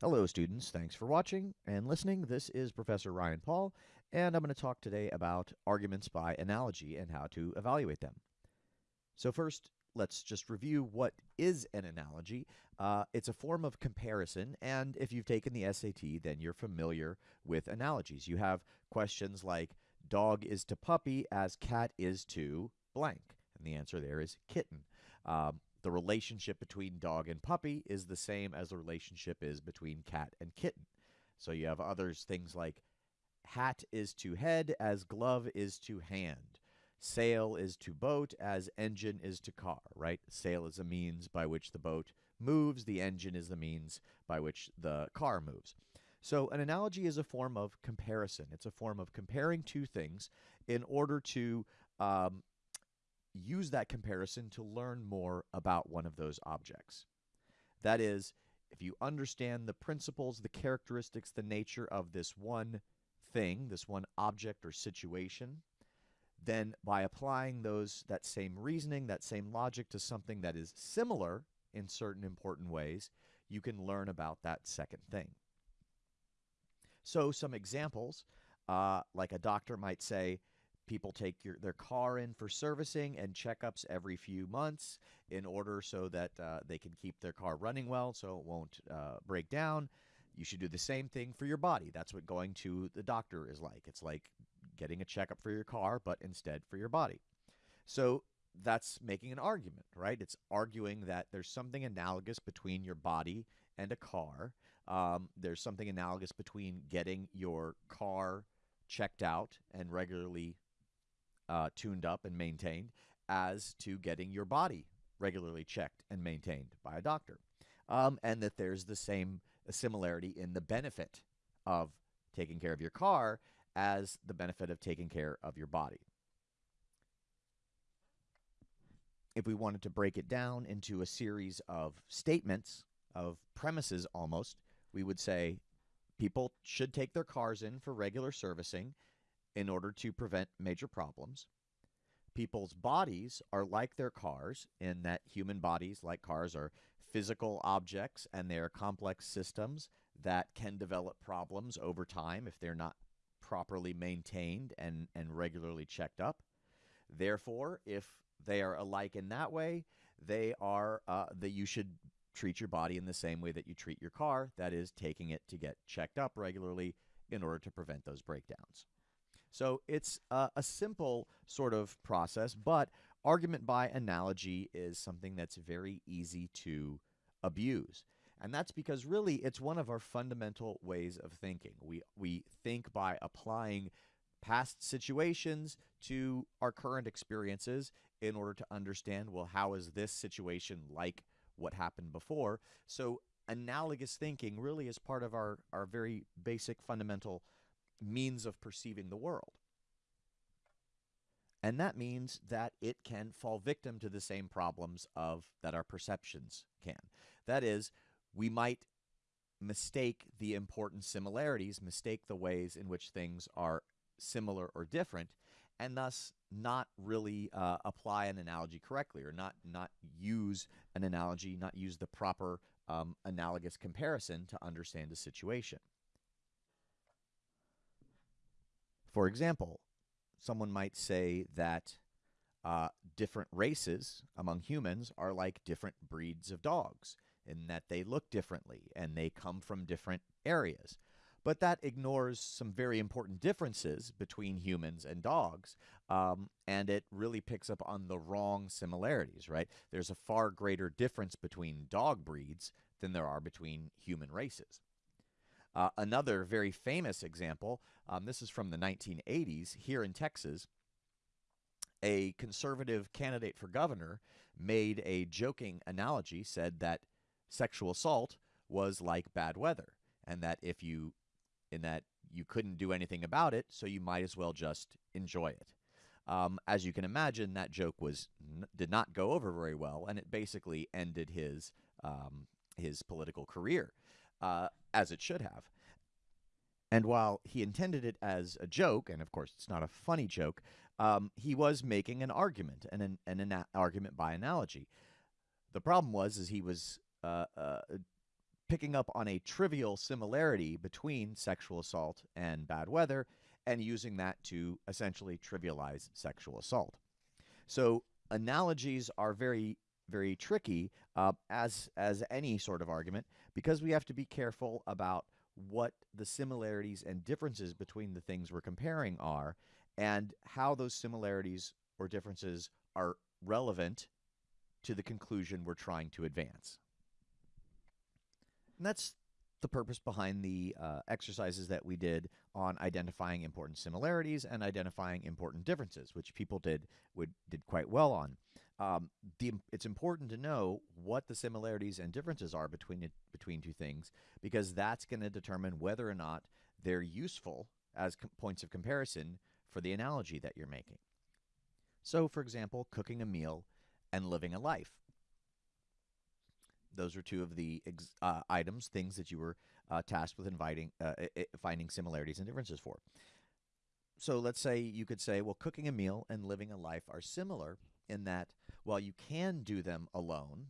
Hello, students. Thanks for watching and listening. This is Professor Ryan Paul, and I'm going to talk today about arguments by analogy and how to evaluate them. So, first, let's just review what is an analogy. Uh, it's a form of comparison, and if you've taken the SAT, then you're familiar with analogies. You have questions like dog is to puppy as cat is to blank, and the answer there is kitten. Um, the relationship between dog and puppy is the same as the relationship is between cat and kitten. So you have others, things like hat is to head as glove is to hand. Sail is to boat as engine is to car, right? Sail is a means by which the boat moves, the engine is the means by which the car moves. So, an analogy is a form of comparison. It's a form of comparing two things in order to um, use that comparison to learn more about one of those objects. That is, if you understand the principles, the characteristics, the nature of this one thing, this one object or situation, then by applying those that same reasoning, that same logic to something that is similar in certain important ways, you can learn about that second thing. So some examples, uh, like a doctor might say, people take your, their car in for servicing and checkups every few months in order so that uh, they can keep their car running well so it won't uh, break down. You should do the same thing for your body. That's what going to the doctor is like. It's like getting a checkup for your car, but instead for your body. So that's making an argument, right? It's arguing that there's something analogous between your body and a car. Um, there's something analogous between getting your car checked out and regularly uh, tuned up and maintained as to getting your body regularly checked and maintained by a doctor. Um, and that there's the same similarity in the benefit of taking care of your car as the benefit of taking care of your body. If we wanted to break it down into a series of statements, of premises almost, we would say people should take their cars in for regular servicing in order to prevent major problems. People's bodies are like their cars in that human bodies, like cars, are physical objects and they are complex systems that can develop problems over time if they're not properly maintained and, and regularly checked up. Therefore, if they are alike in that way, they are uh, that you should treat your body in the same way that you treat your car, that is, taking it to get checked up regularly in order to prevent those breakdowns. So it's a, a simple sort of process, but argument by analogy is something that's very easy to abuse. And that's because really it's one of our fundamental ways of thinking. We, we think by applying past situations to our current experiences in order to understand well, how is this situation like what happened before? So, analogous thinking really is part of our, our very basic fundamental means of perceiving the world. And that means that it can fall victim to the same problems of that our perceptions can. That is, we might mistake the important similarities, mistake the ways in which things are similar or different, and thus not really uh, apply an analogy correctly or not not use an analogy, not use the proper um, analogous comparison to understand a situation. For example, someone might say that uh, different races among humans are like different breeds of dogs in that they look differently and they come from different areas. But that ignores some very important differences between humans and dogs, um, and it really picks up on the wrong similarities, right? There's a far greater difference between dog breeds than there are between human races. Uh, another very famous example, um, this is from the 1980s here in Texas. A conservative candidate for governor made a joking analogy, said that sexual assault was like bad weather, and that if you, in that you couldn't do anything about it, so you might as well just enjoy it. Um, as you can imagine, that joke was did not go over very well, and it basically ended his um, his political career uh, as it should have. And while he intended it as a joke, and of course it's not a funny joke, um, he was making an argument and an, an, argument by analogy. The problem was is he was uh, uh, picking up on a trivial similarity between sexual assault and bad weather and using that to essentially trivialize sexual assault. So analogies are very very tricky uh, as as any sort of argument because we have to be careful about what the similarities and differences between the things we're comparing are and how those similarities or differences are relevant to the conclusion we're trying to advance. And that's the purpose behind the uh, exercises that we did on identifying important similarities and identifying important differences, which people did would, did quite well on. Um, the, it's important to know what the similarities and differences are between between two things because that's going to determine whether or not they're useful as points of comparison for the analogy that you're making. So, for example, cooking a meal and living a life. Those are two of the uh, items, things that you were uh, tasked with inviting, uh, finding similarities and differences for. So let's say you could say, well, cooking a meal and living a life are similar in that while you can do them alone,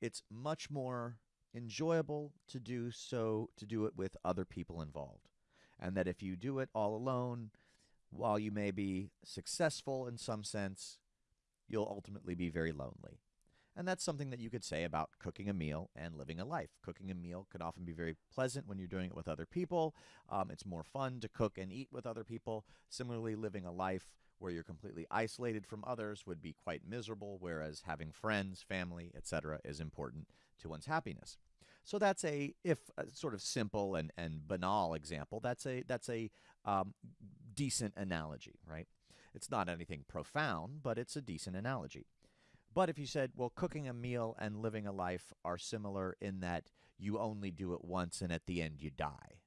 it's much more enjoyable to do so to do it with other people involved. And that if you do it all alone, while you may be successful in some sense, you'll ultimately be very lonely. And that's something that you could say about cooking a meal and living a life. Cooking a meal can often be very pleasant when you're doing it with other people. Um, it's more fun to cook and eat with other people. Similarly, living a life where you're completely isolated from others would be quite miserable, whereas having friends, family, etc., is important to one's happiness. So that's a, if a sort of simple and, and banal example, that's a that's a um, decent analogy, right? It's not anything profound, but it's a decent analogy. But if you said, well, cooking a meal and living a life are similar in that you only do it once and at the end you die.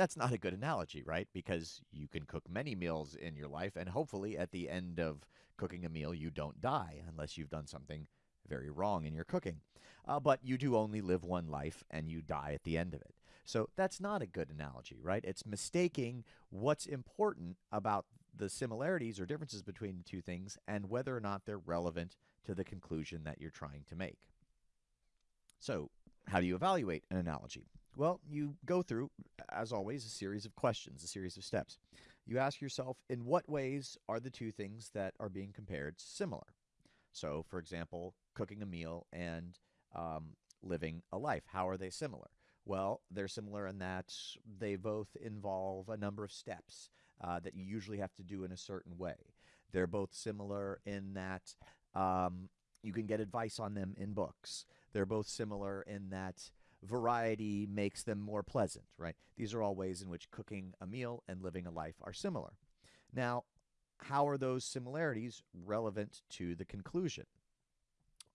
That's not a good analogy, right? Because you can cook many meals in your life, and hopefully at the end of cooking a meal, you don't die unless you've done something very wrong in your cooking. Uh, but you do only live one life and you die at the end of it. So that's not a good analogy, right? It's mistaking what's important about the similarities or differences between the two things and whether or not they're relevant to the conclusion that you're trying to make. So, how do you evaluate an analogy? Well, you go through, as always, a series of questions, a series of steps. You ask yourself, in what ways are the two things that are being compared similar? So, for example, cooking a meal and um, living a life. How are they similar? Well, they're similar in that they both involve a number of steps uh, that you usually have to do in a certain way. They're both similar in that um, you can get advice on them in books. They're both similar in that variety makes them more pleasant, right? These are all ways in which cooking a meal and living a life are similar. Now, how are those similarities relevant to the conclusion?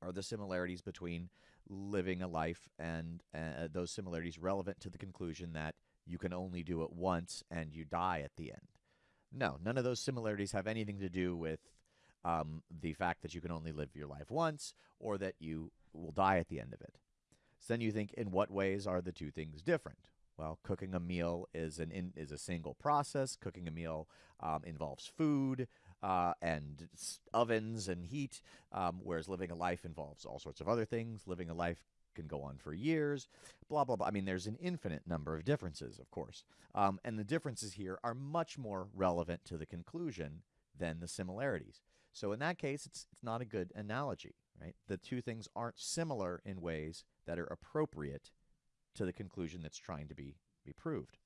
Are the similarities between living a life and uh, those similarities relevant to the conclusion that you can only do it once and you die at the end? No, none of those similarities have anything to do with um, the fact that you can only live your life once or that you will die at the end of it. So then you think, in what ways are the two things different? Well, cooking a meal is an in, is a single process. Cooking a meal um, involves food uh, and ovens and heat, um, whereas living a life involves all sorts of other things. Living a life can go on for years, blah, blah, blah. I mean, there's an infinite number of differences, of course. Um, and the differences here are much more relevant to the conclusion than the similarities. So in that case, it's, it's not a good analogy, right? The two things aren't similar in ways that are appropriate to the conclusion that's trying to be, be proved.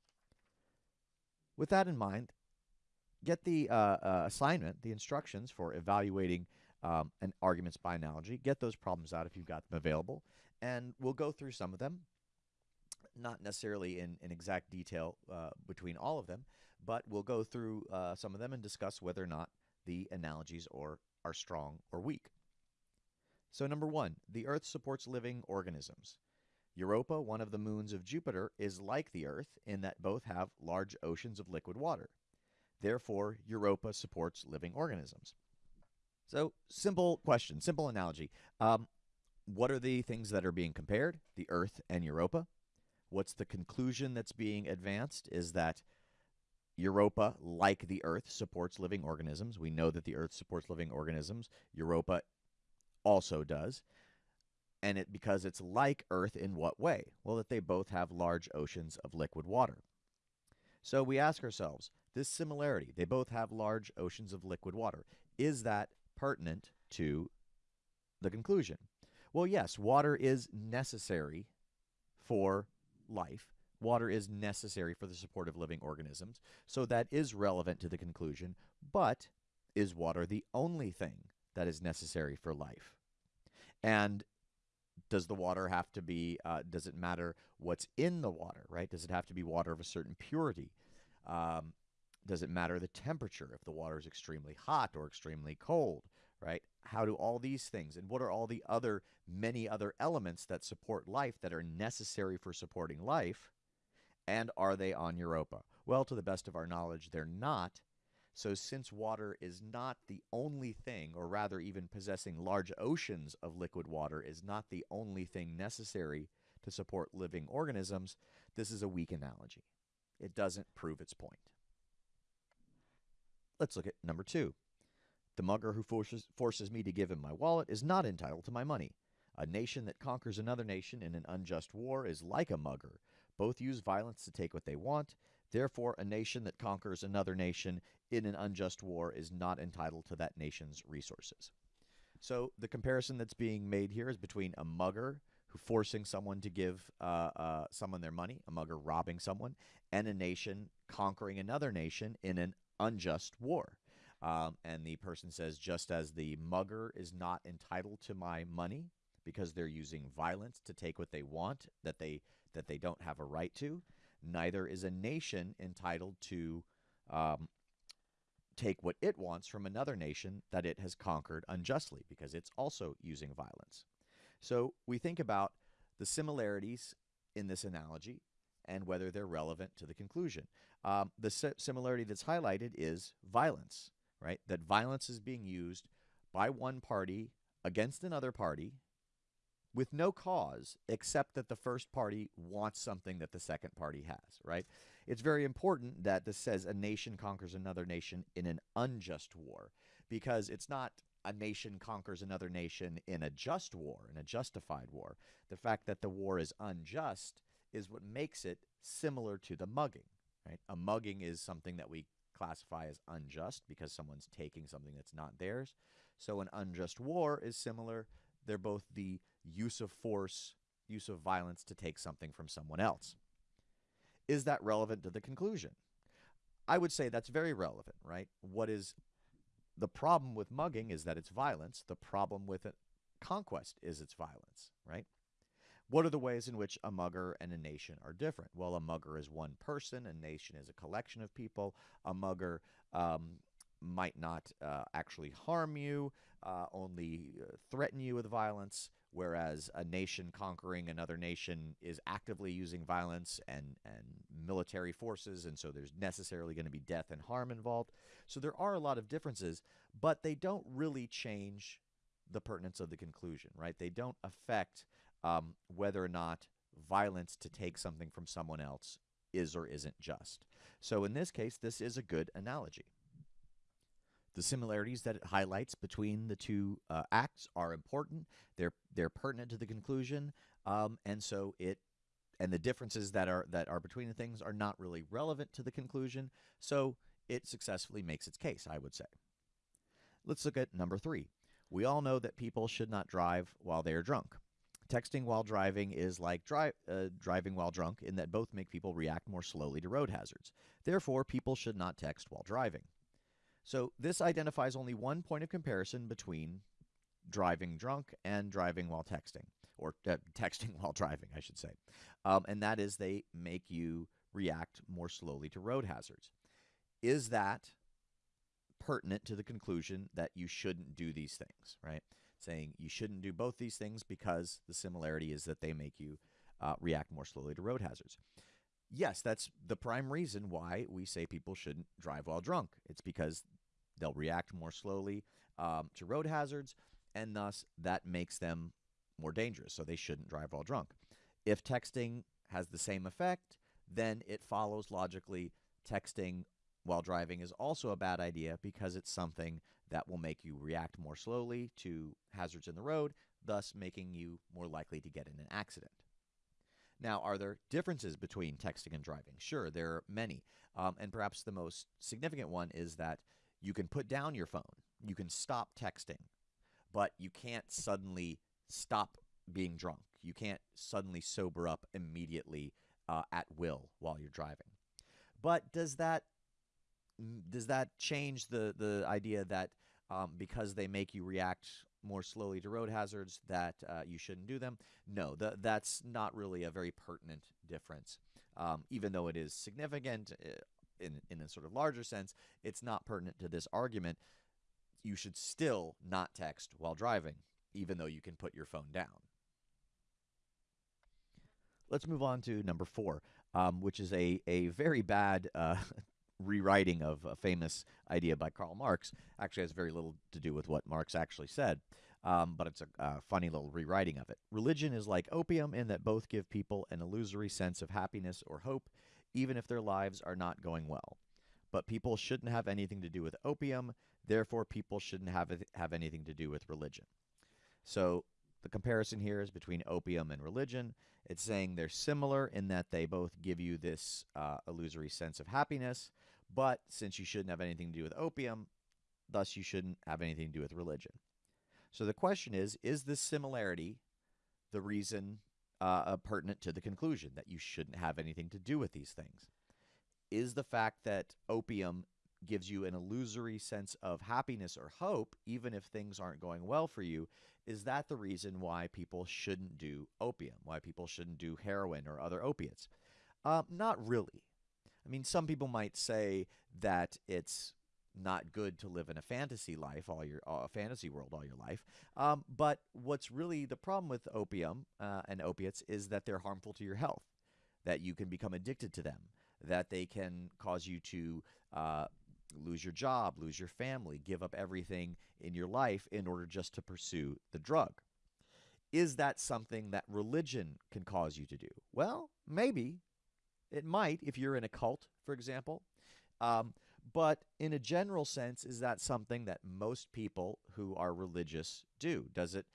With that in mind, get the uh, uh, assignment, the instructions for evaluating um, an arguments by analogy. Get those problems out if you've got them available and we'll go through some of them, not necessarily in, in exact detail uh, between all of them, but we'll go through uh, some of them and discuss whether or not the analogies or are strong or weak. So number one, the Earth supports living organisms. Europa, one of the moons of Jupiter, is like the Earth in that both have large oceans of liquid water. Therefore, Europa supports living organisms. So, simple question, simple analogy. Um, what are the things that are being compared? The Earth and Europa. What's the conclusion that's being advanced is that Europa, like the Earth, supports living organisms. We know that the Earth supports living organisms. Europa also does. and it because it's like Earth in what way? Well, that they both have large oceans of liquid water. So we ask ourselves, this similarity, they both have large oceans of liquid water. Is that pertinent to the conclusion? Well, yes, water is necessary for life. Water is necessary for the support of living organisms. So that is relevant to the conclusion. But is water the only thing that is necessary for life? And does the water have to be, uh, does it matter what's in the water, right? Does it have to be water of a certain purity? Um, does it matter the temperature if the water is extremely hot or extremely cold, right? How do all these things and what are all the other many other elements that support life that are necessary for supporting life? And are they on Europa? Well, to the best of our knowledge, they're not. So, since water is not the only thing, or rather, even possessing large oceans of liquid water is not the only thing necessary to support living organisms, this is a weak analogy. It doesn't prove its point. Let's look at number two. The mugger who forces, forces me to give him my wallet is not entitled to my money. A nation that conquers another nation in an unjust war is like a mugger. Both use violence to take what they want. Therefore, a nation that conquers another nation in an unjust war is not entitled to that nation's resources. So the comparison that's being made here is between a mugger who forcing someone to give uh, uh, someone their money, a mugger robbing someone, and a nation conquering another nation in an unjust war. Um, and the person says, just as the mugger is not entitled to my money because they're using violence to take what they want that they that they don't have a right to, neither is a nation entitled to um, take what it wants from another nation that it has conquered unjustly because it's also using violence. So we think about the similarities in this analogy and whether they're relevant to the conclusion. Um, the similarity that's highlighted is violence, right? That violence is being used by one party against another party with no cause except that the first party wants something that the second party has, right? It's very important that this says a nation conquers another nation in an unjust war because it's not a nation conquers another nation in a just war, in a justified war. The fact that the war is unjust is what makes it similar to the mugging, right? A mugging is something that we classify as unjust because someone's taking something that's not theirs. So an unjust war is similar. They're both the use of force, use of violence to take something from someone else. Is that relevant to the conclusion? I would say that's very relevant, right? What is the problem with mugging is that it's violence. The problem with it, conquest is its violence, right? What are the ways in which a mugger and a nation are different? Well, a mugger is one person, a nation is a collection of people. A mugger um, might not uh, actually harm you, uh, only uh, threaten you with violence, whereas a nation conquering another nation is actively using violence and, and military forces, and so there's necessarily going to be death and harm involved. So there are a lot of differences, but they don't really change the pertinence of the conclusion, right? They don't affect um, whether or not violence to take something from someone else is or isn't just. So in this case, this is a good analogy. The similarities that it highlights between the two uh, acts are important. They're they're pertinent to the conclusion, um, and so it and the differences that are that are between the things are not really relevant to the conclusion. So it successfully makes its case, I would say. Let's look at number three. We all know that people should not drive while they are drunk. Texting while driving is like dri uh, driving while drunk in that both make people react more slowly to road hazards. Therefore, people should not text while driving. So this identifies only one point of comparison between driving drunk and driving while texting, or uh, texting while driving, I should say. Um, and that is they make you react more slowly to road hazards. Is that pertinent to the conclusion that you shouldn't do these things, right? Saying you shouldn't do both these things because the similarity is that they make you uh, react more slowly to road hazards yes, that's the prime reason why we say people shouldn't drive while drunk. It's because they'll react more slowly um, to road hazards, and thus that makes them more dangerous. So they shouldn't drive while drunk. If texting has the same effect, then it follows logically texting while driving is also a bad idea because it's something that will make you react more slowly to hazards in the road, thus making you more likely to get in an accident. Now, are there differences between texting and driving? Sure, there are many. Um, and perhaps the most significant one is that you can put down your phone, you can stop texting, but you can't suddenly stop being drunk. You can't suddenly sober up immediately uh, at will while you're driving. But does that does that change the the idea that um, because they make you react more slowly to road hazards that uh, you shouldn't do them? No, th- that's not really a very pertinent difference. Um, even though it is significant uh, in, in a sort of larger sense, it's not pertinent to this argument. You should still not text while driving, even though you can put your phone down. Let's move on to number four, um, which is a, a very bad uh, rewriting of a famous idea by Karl Marx. Actually, has very little to do with what Marx actually said, um, but it's a, a funny little rewriting of it. Religion is like opium in that both give people an illusory sense of happiness or hope, even if their lives are not going well. But people shouldn't have anything to do with opium, therefore, people shouldn't have, have anything to do with religion. So, the comparison here is between opium and religion. It's saying they're similar in that they both give you this uh, illusory sense of happiness, but since you shouldn't have anything to do with opium, thus you shouldn't have anything to do with religion. So the question is is this similarity the reason uh, uh, pertinent to the conclusion that you shouldn't have anything to do with these things? Is the fact that opium gives you an illusory sense of happiness or hope, even if things aren't going well for you, is that the reason why people shouldn't do opium, why people shouldn't do heroin or other opiates? Uh, not really. I mean, some people might say that it's not good to live in a fantasy life all your a fantasy world all your life. Um, but what's really the problem with opium uh, and opiates is that they're harmful to your health, that you can become addicted to them, that they can cause you to uh, lose your job, lose your family, give up everything in your life in order just to pursue the drug. Is that something that religion can cause you to do? Well, maybe, it might if you're in a cult, for example. Um, but in a general sense, is that something that most people who are religious do? Does it?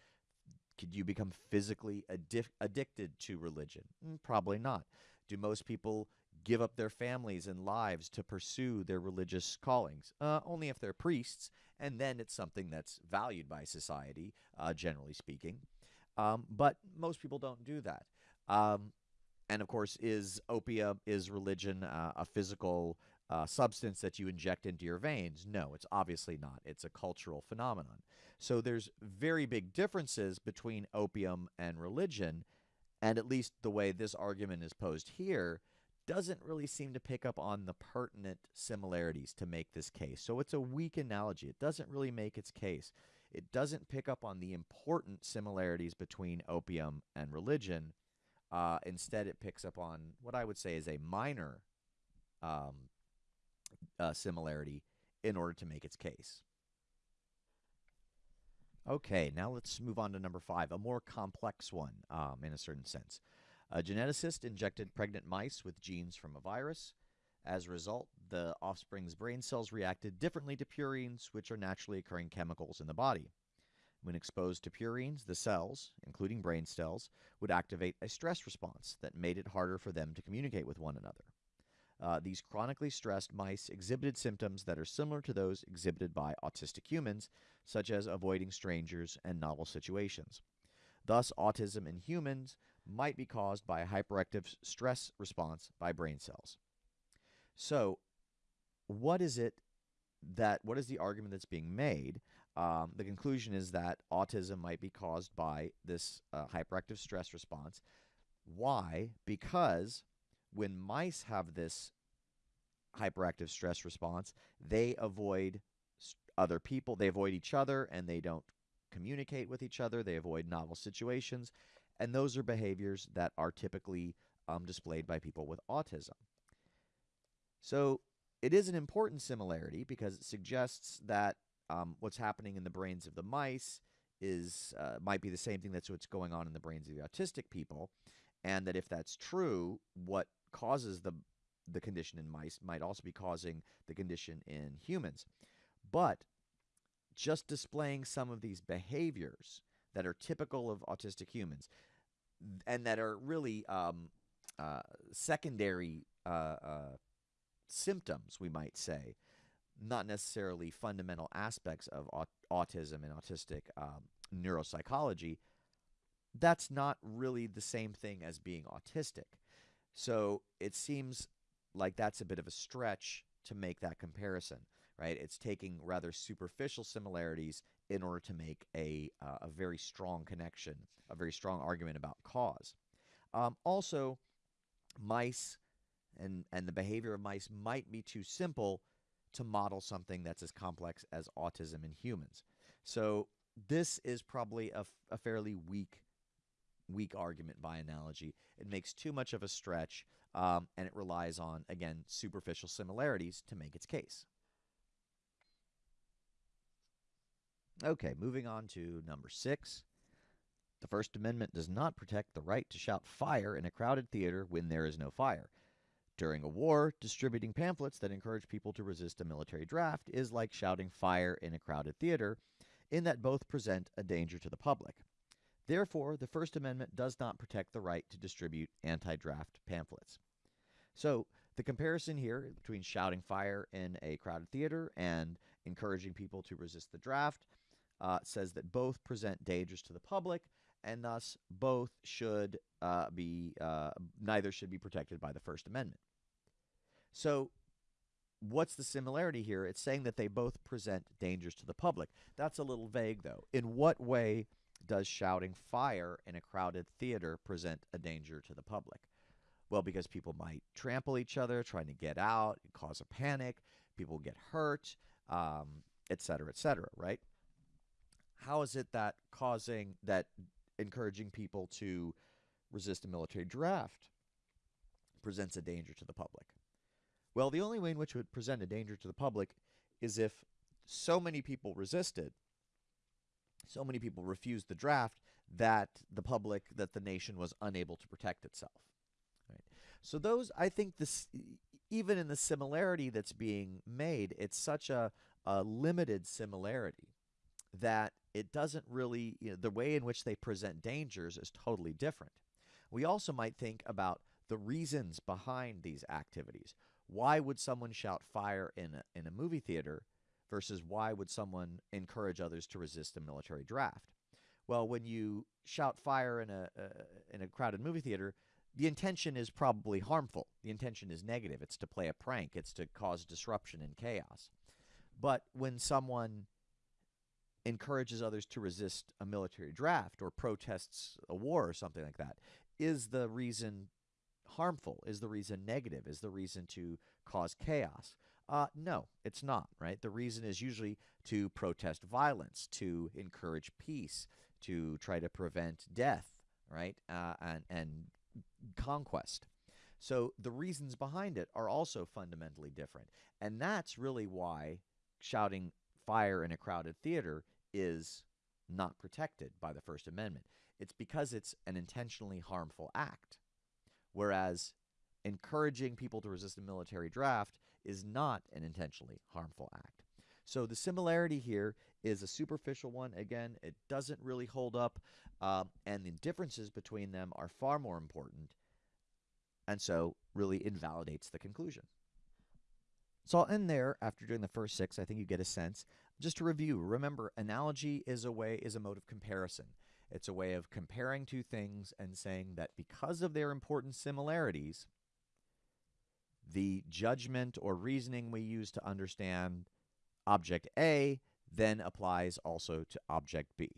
Could you become physically addi- addicted to religion? Mm, probably not. Do most people give up their families and lives to pursue their religious callings? Uh, only if they're priests, and then it's something that's valued by society, uh, generally speaking. Um, but most people don't do that. Um, and of course, is opium, is religion uh, a physical uh, substance that you inject into your veins? No, it's obviously not. It's a cultural phenomenon. So there's very big differences between opium and religion, and at least the way this argument is posed here doesn't really seem to pick up on the pertinent similarities to make this case. So it's a weak analogy. It doesn't really make its case. It doesn't pick up on the important similarities between opium and religion uh, instead, it picks up on what I would say is a minor um, uh, similarity in order to make its case. Okay, now let's move on to number five, a more complex one um, in a certain sense. A geneticist injected pregnant mice with genes from a virus. As a result, the offspring's brain cells reacted differently to purines, which are naturally occurring chemicals in the body. When exposed to purines, the cells, including brain cells, would activate a stress response that made it harder for them to communicate with one another. Uh, these chronically stressed mice exhibited symptoms that are similar to those exhibited by autistic humans, such as avoiding strangers and novel situations. Thus, autism in humans might be caused by a hyperactive stress response by brain cells. So, what is it that, what is the argument that's being made um, the conclusion is that autism might be caused by this uh, hyperactive stress response. Why? Because when mice have this hyperactive stress response, they avoid other people, they avoid each other, and they don't communicate with each other. They avoid novel situations. And those are behaviors that are typically um, displayed by people with autism. So it is an important similarity because it suggests that um, what's happening in the brains of the mice is uh, might be the same thing that's what's going on in the brains of the autistic people, and that if that's true, what causes the the condition in mice might also be causing the condition in humans. But just displaying some of these behaviors that are typical of autistic humans and that are really um, uh, secondary uh, uh, symptoms, we might say, not necessarily fundamental aspects of aut- autism and autistic um, neuropsychology, that's not really the same thing as being autistic. So it seems like that's a bit of a stretch to make that comparison, right? It's taking rather superficial similarities in order to make a, uh, a very strong connection, a very strong argument about cause. Um, also, mice and, and the behavior of mice might be too simple to model something that's as complex as autism in humans. So this is probably a, a fairly weak weak argument by analogy. It makes too much of a stretch, um, and it relies on, again, superficial similarities to make its case. Okay, moving on to number six. The First Amendment does not protect the right to shout fire in a crowded theater when there is no fire. During a war, distributing pamphlets that encourage people to resist a military draft is like shouting fire in a crowded theater, in that both present a danger to the public. Therefore, the First Amendment does not protect the right to distribute anti draft pamphlets. So, the comparison here between shouting fire in a crowded theater and encouraging people to resist the draft uh, says that both present dangers to the public, and thus both should uh, be, uh, neither should be protected by the First Amendment. So, what's the similarity here? It's saying that they both present dangers to the public. That's a little vague, though. In what way does shouting fire in a crowded theater present a danger to the public? Well, because people might trample each other trying to get out, cause a panic, people get hurt, um, et cetera, et cetera, right? How is it that causing, that encouraging people to resist a military draft presents a danger to the public? Well, the only way in which it would present a danger to the public is if so many people resisted so many people refused the draft that the public, that the nation was unable to protect itself. Right? So those, I think, this even in the similarity that's being made, it's such a, a limited similarity that it doesn't really, you know, the way in which they present dangers is totally different. We also might think about the reasons behind these activities. Why would someone shout fire in a, in a movie theater versus why would someone encourage others to resist a military draft? Well, when you shout fire in a uh, in a crowded movie theater, the intention is probably harmful. The intention is negative. It's to play a prank. It's to cause disruption and chaos. But when someone encourages others to resist a military draft or protests a war or something like that, is the reason harmful? Is the reason negative? Is the reason to cause chaos? Uh, no, it's not, right? The reason is usually to protest violence, to encourage peace, to try to prevent death, right? Uh, and, and conquest. So the reasons behind it are also fundamentally different. And that's really why shouting fire in a crowded theater is not protected by the First Amendment. It's because it's an intentionally harmful act. Whereas encouraging people to resist a military draft is not an intentionally harmful act. So the similarity here is a superficial one. Again, it doesn't really hold up, uh, and the differences between them are far more important, and so really invalidates the conclusion. So I'll end there after doing the first six. I think you get a sense. Just to review, remember, analogy is a way is a mode of comparison. It's a way of comparing two things and saying that because of their important similarities, the judgment or reasoning we use to understand object A then applies also to object B.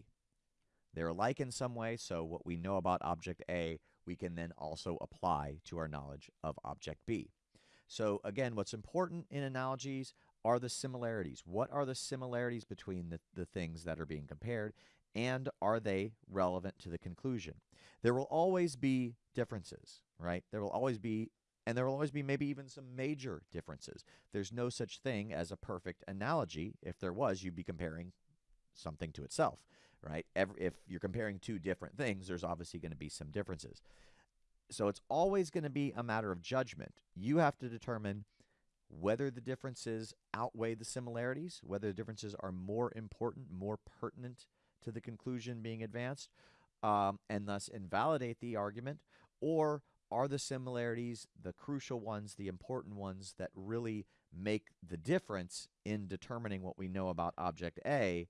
They're alike in some way, so what we know about object A, we can then also apply to our knowledge of object B. So again, what's important in analogies are the similarities. What are the similarities between the, the things that are being compared, and are they relevant to the conclusion? There will always be differences, right? There will always be and there will always be maybe even some major differences. There's no such thing as a perfect analogy. If there was, you'd be comparing something to itself, right? Every, if you're comparing two different things, there's obviously going to be some differences. So it's always going to be a matter of judgment. You have to determine whether the differences outweigh the similarities, whether the differences are more important, more pertinent to the conclusion being advanced um, and thus invalidate the argument? Or are the similarities the crucial ones, the important ones that really make the difference in determining what we know about object A?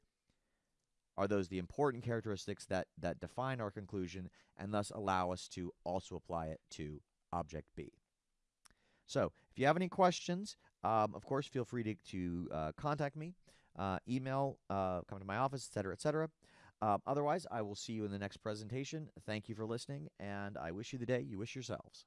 Are those the important characteristics that, that define our conclusion and thus allow us to also apply it to object B? So, if you have any questions, um, of course, feel free to, to uh, contact me, uh, email, uh, come to my office, etc., etc. Um, otherwise, I will see you in the next presentation. Thank you for listening, and I wish you the day you wish yourselves.